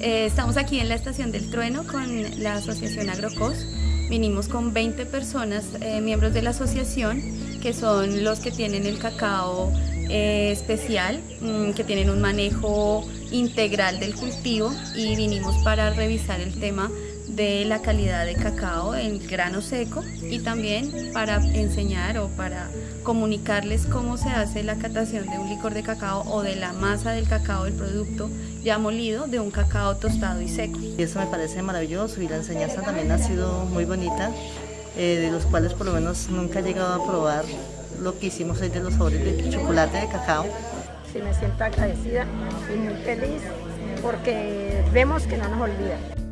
Eh, estamos aquí en la Estación del Trueno con la Asociación Agrocos. Vinimos con 20 personas, eh, miembros de la asociación, que son los que tienen el cacao eh, especial, mm, que tienen un manejo integral del cultivo y vinimos para revisar el tema de la calidad de cacao en grano seco y también para enseñar o para comunicarles cómo se hace la catación de un licor de cacao o de la masa del cacao, del producto ya molido de un cacao tostado y seco. Y eso me parece maravilloso y la enseñanza también ha sido muy bonita, eh, de los cuales por lo menos nunca he llegado a probar lo que hicimos hoy de los sabores de chocolate de cacao. Sí, me siento agradecida y muy feliz porque vemos que no nos olvidan.